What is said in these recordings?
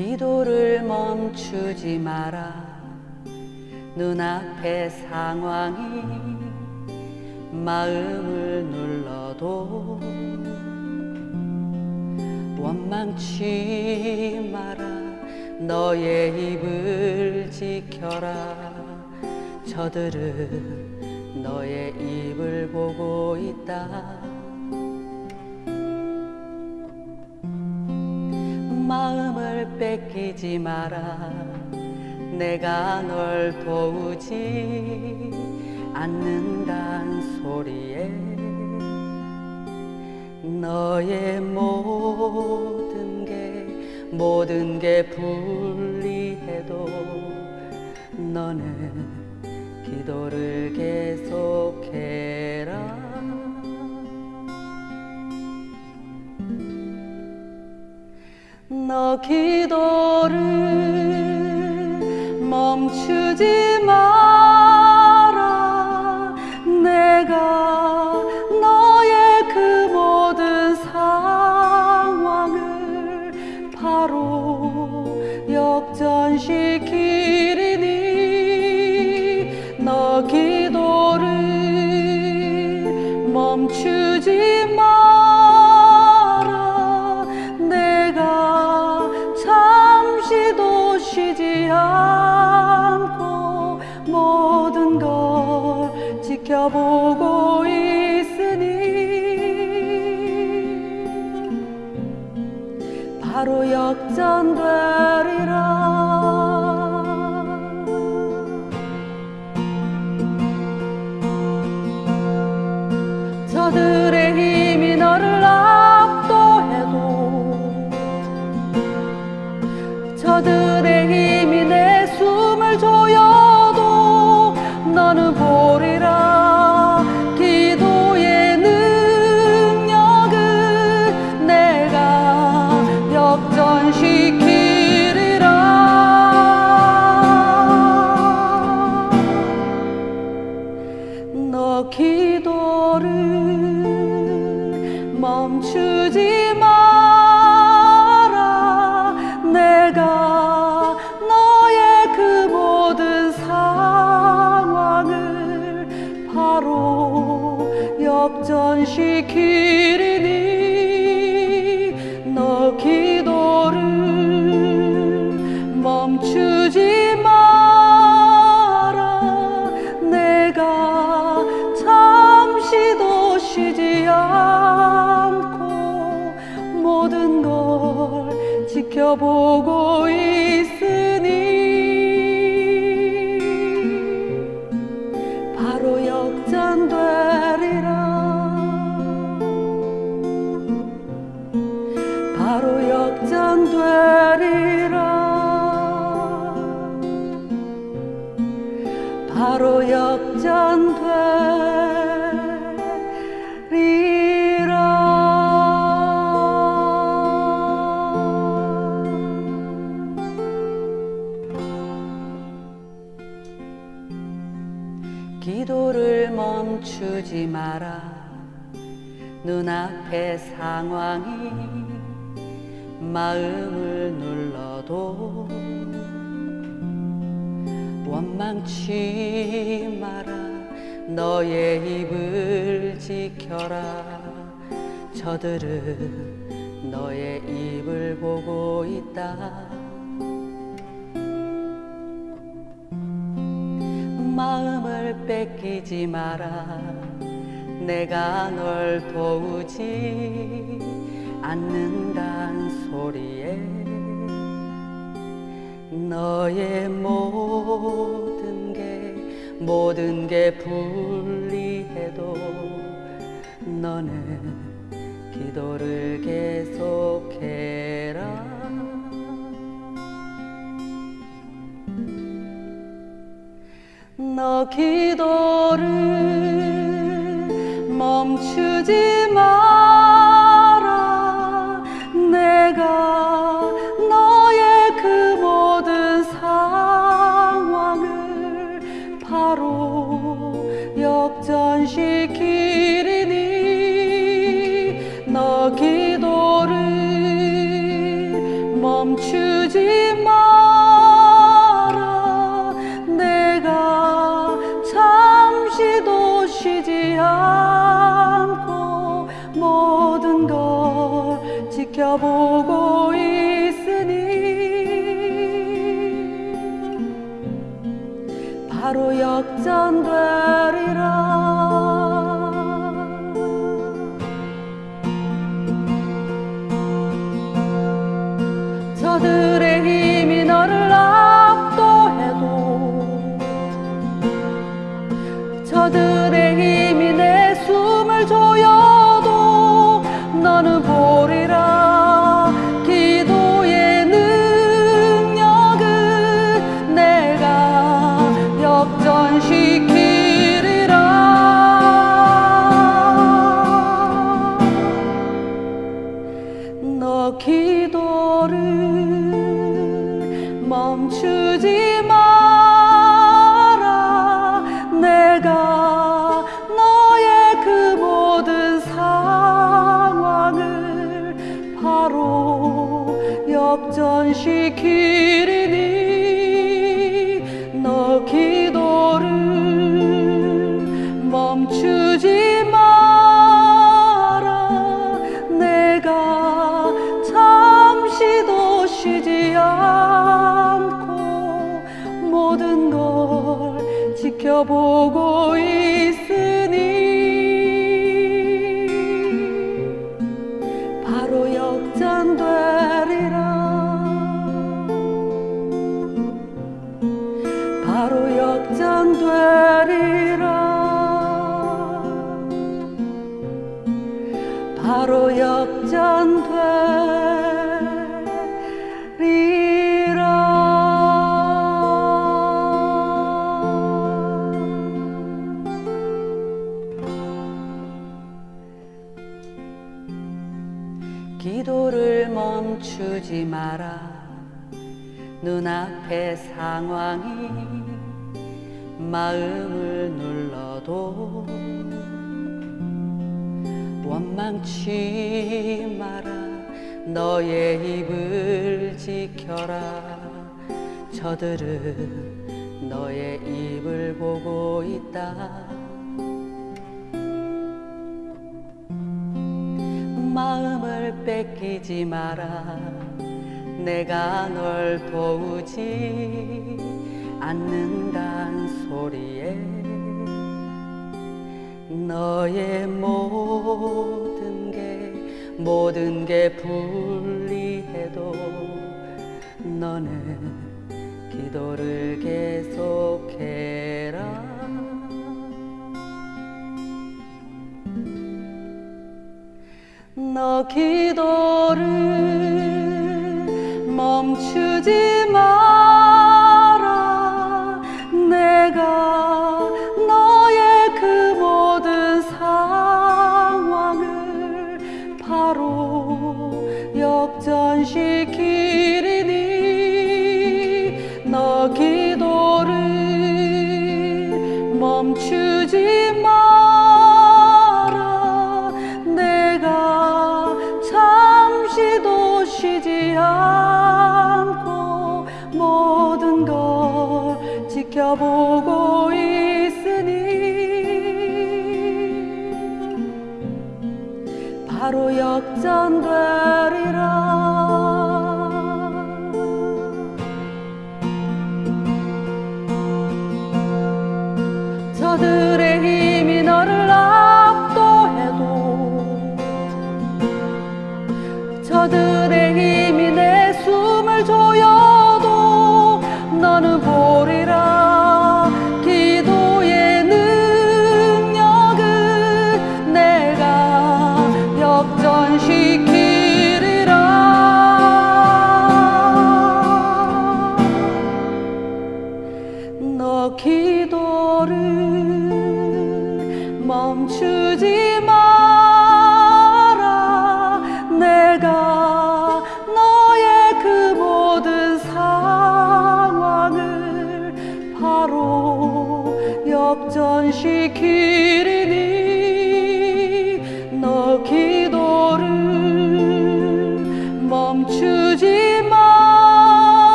기도를 멈추지 마라. 눈앞의 상황이 마음을 눌러도 원망치 마라. 너의 입을 지켜라. 저들은 너의 입을 보고 있다 마음을 뺏기지 마라. 내가 널 도우지 않는단 소리에 너의 모든 게 모든 게 불리해도 너는 기도를 계속해라 너 기도를 멈추지 마 저들의 힘이 내 숨을 조여 있으니 바로 역전되리라. 바로 역전되리라. 바로 역 앞의 상황이 마음을 눌러도 원망치 마라. 너의 입을 지켜라. 저들은 너의 입을 보고 있다. 마음을 뺏기지 마라 내가 널 도우지 않는단 소리에 너의 모든 게 모든 게 불리해도 너는 기도를 계속해라. 너 기도를 멈추지 마 she kiri 감추지 마라. 눈앞의 상황이 마음을 눌러도 원망치 마라. 너의 입을 지켜라. 저들은 너의 입을 보고 있다. 뺏기지 마라. 내가 널 도우지 않는단 소리에 너의 모든 게 모든 게 불리해도 너는 기도를 계속해 기도를 멈추지 father.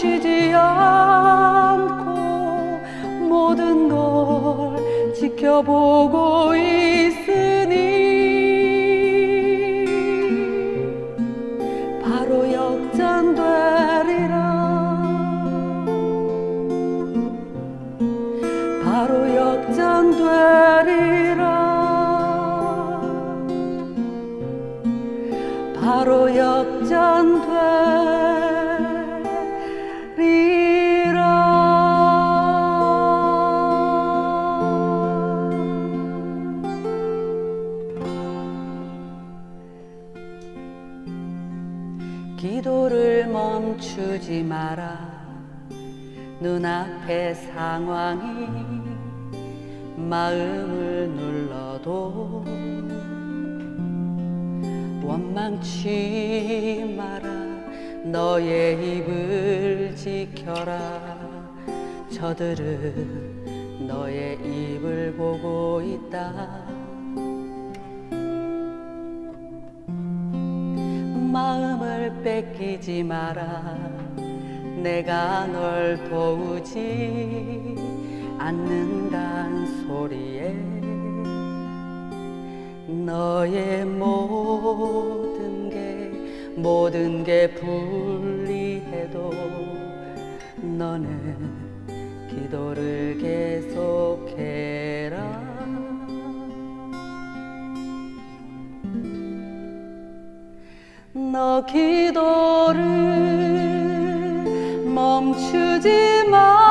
쉬지 않고 모든 걸 지켜보고 있 상황이 마음을 눌러도 원망치 마라. 너의 입을 지켜라. 저들은 너의 입을 보고 있다. 마음을 뺏기지 마라 내가 널 도우지 않는단 소리에 너의 모든 게 모든 게 불리해도 너는 기도를 계속해라. 너 기도를 멈추지 마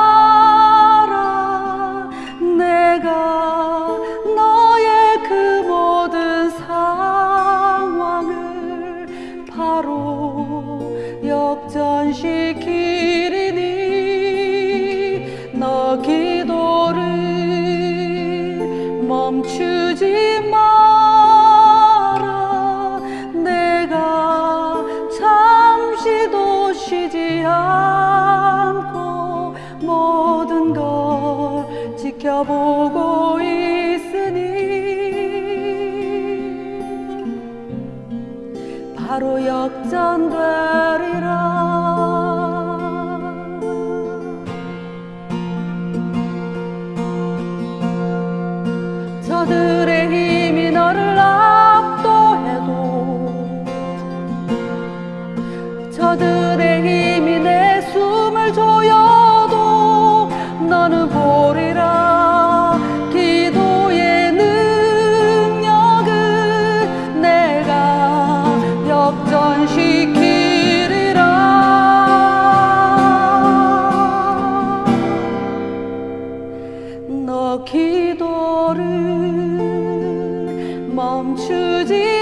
기도를 멈추지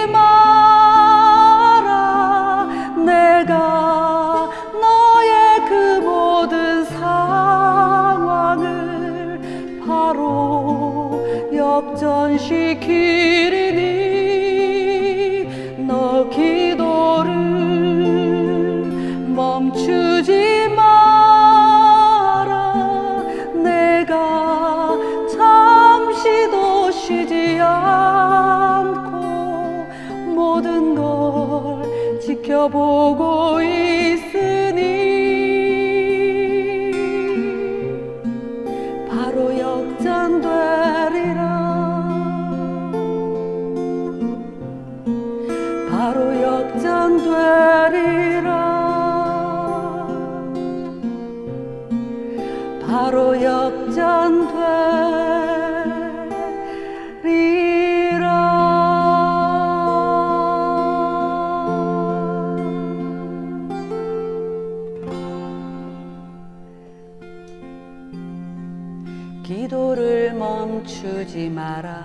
기도를 멈추지 마라.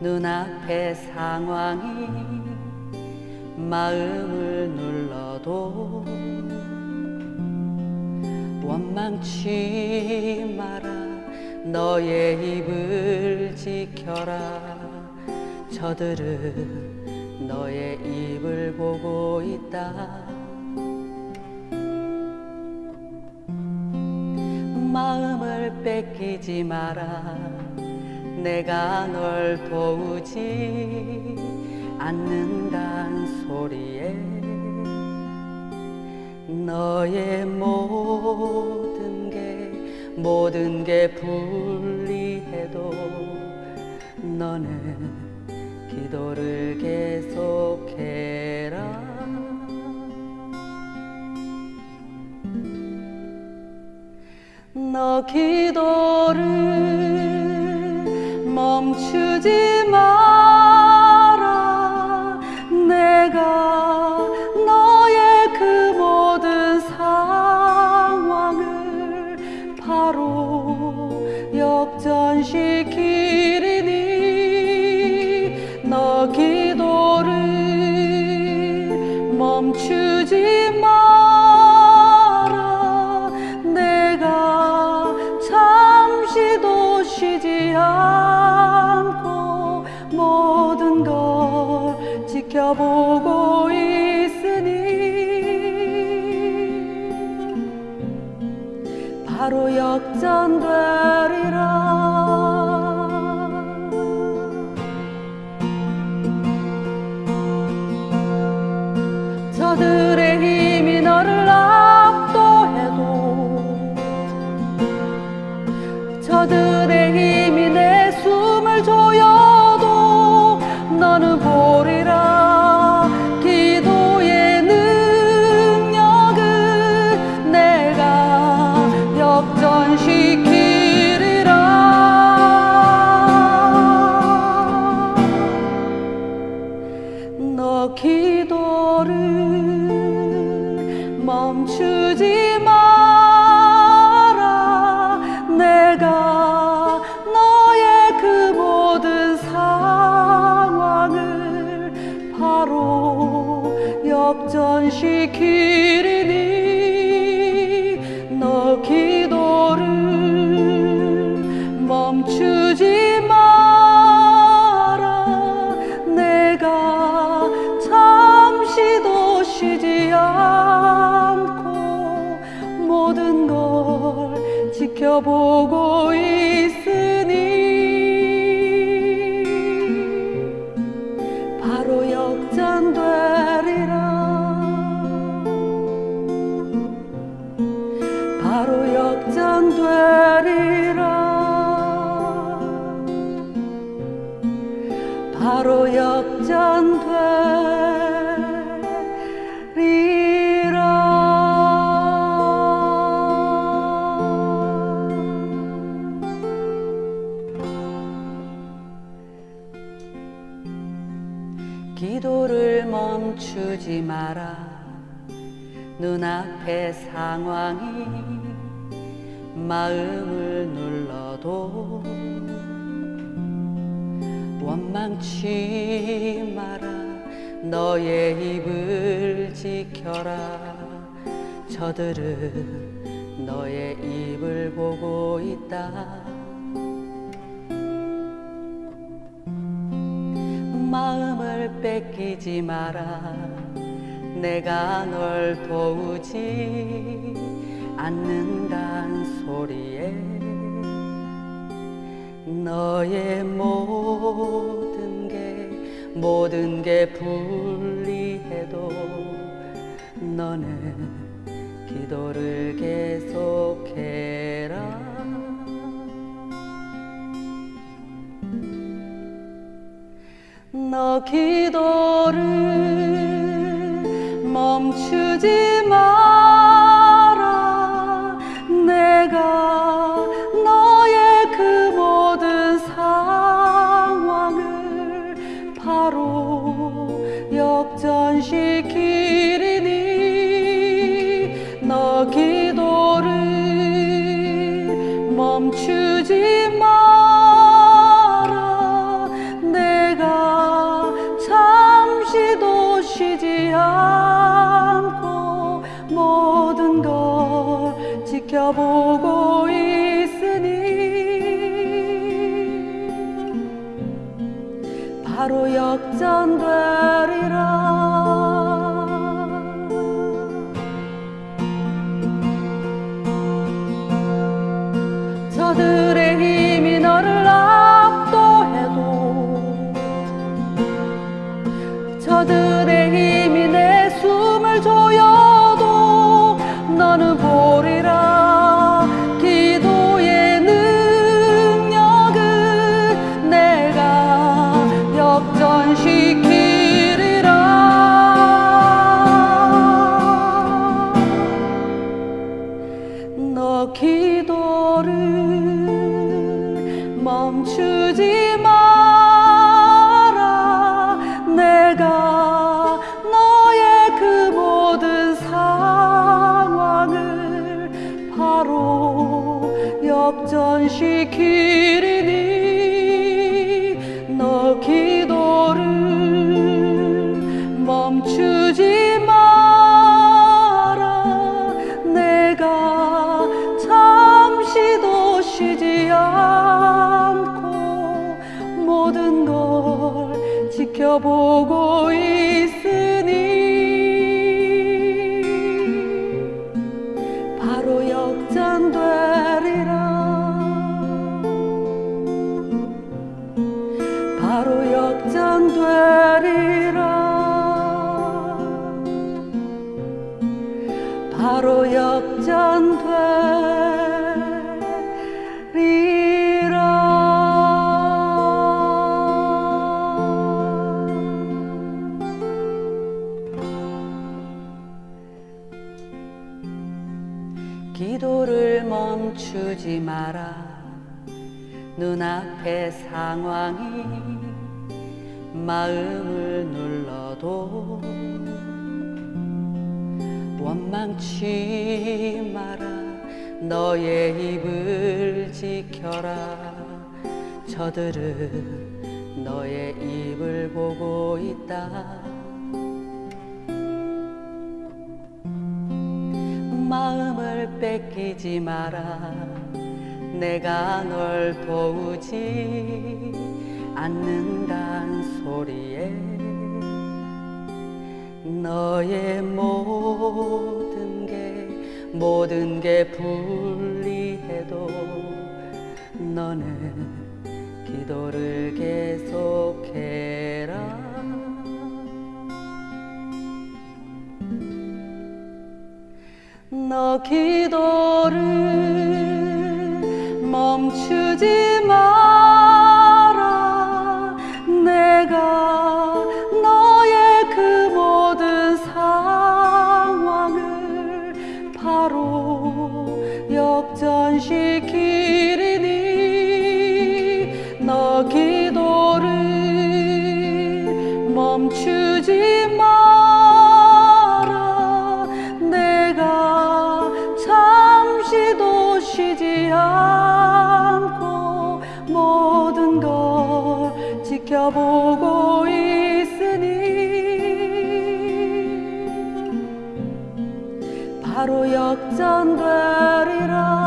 눈앞의 상황이 마음을 눌러도 원망치 마라. 너의 입을 지켜라. 저들은 너의 입을 보고 있다. 마음을 뺏기지 마라. 내가 널 도우지 않는단 소리에 너의 모든 게 모든 게 불리해도 너는 기도를 계속해라. 너 기도를 멈추지 보고 상황이 마음을 눌러도 원망치 마라. 너의 입을 지켜라. 저들은 너의 입을 보고 있다. 마음을 뺏기지 마라. 내가 널 도우지 않는단 소리에 너의 모든 게 모든 게 불리해도 너는 기도를 계속해라. 너 기도를 멈추지 마. 바로 역전되리라. 기도를 멈추지 마라. 눈앞의 상황이 마음을 눌러도 원망치 마라. 너의 입을 지켜라. 저들은 너의 입을 보고 있다. 마음을 뺏기지 마라. 내가 널 도우지 않는단 소리에 너의 모든 게 모든 게 불리해도 너는 기도를 계속해라. 너 기도를 멈추지 마 바로 역전되리라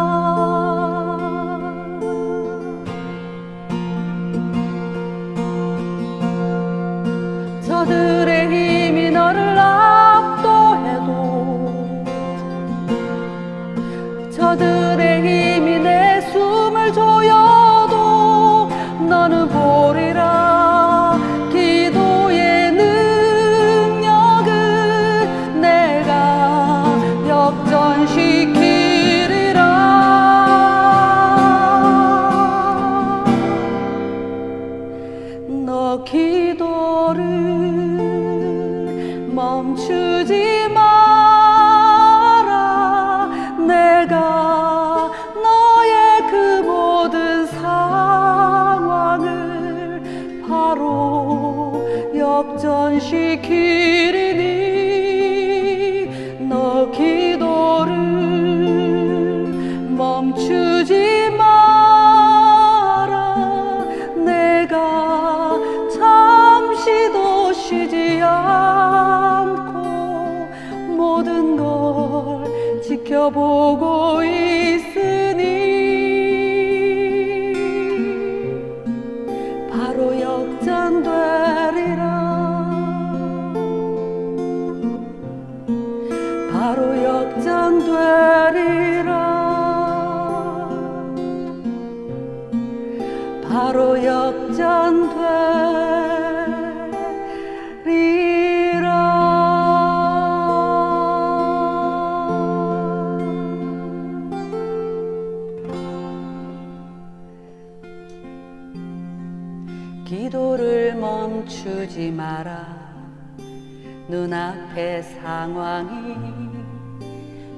상황이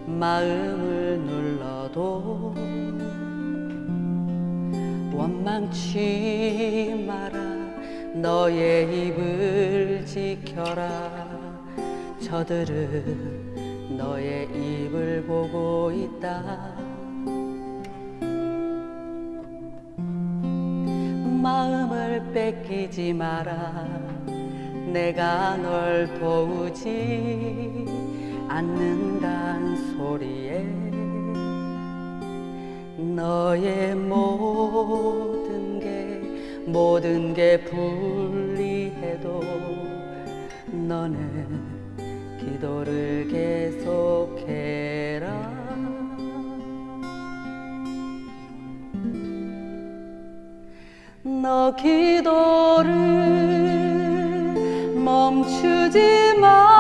마음을 눌러도 원망치 마라. 너의 입을 지켜라. 저들은 너의 입을 보고 있다. 마음을 뺏기지 마라 내가 널 도우지 않는단 소리에 너의 모든 게 모든 게 불리해도 너는 기도를 계속해라. 너 기도를 멈추지 마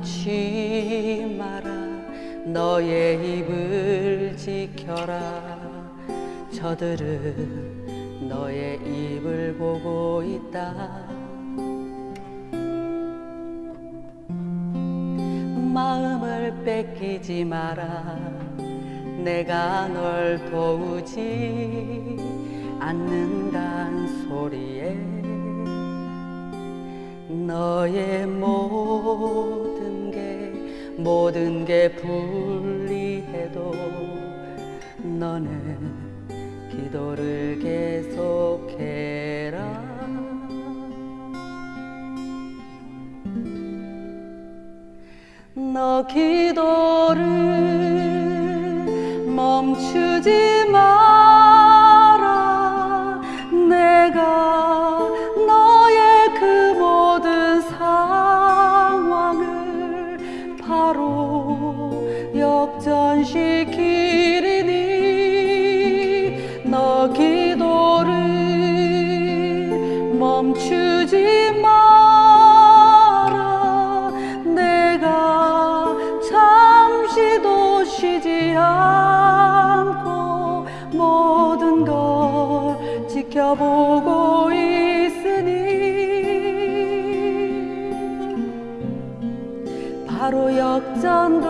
원망치 마라. 너의 입을 지켜라. 저들은 너의 입을 보고 있다. 마음을 뺏기지 마라. 내가 널 도우지 않는단 소리에 너의 모든 게 모든 게 불리해도 너는 기도를 계속해라. 너 기도를 멈추지 마라. 내가 지켜보고 있으니 바로 역전되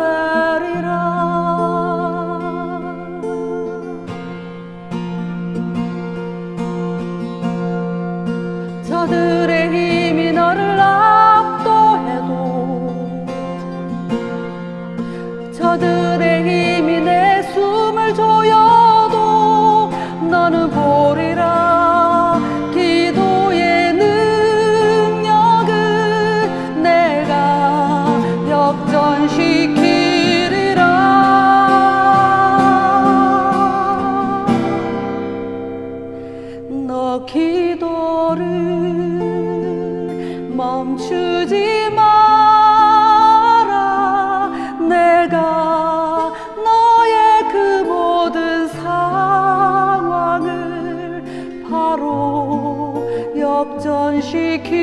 역전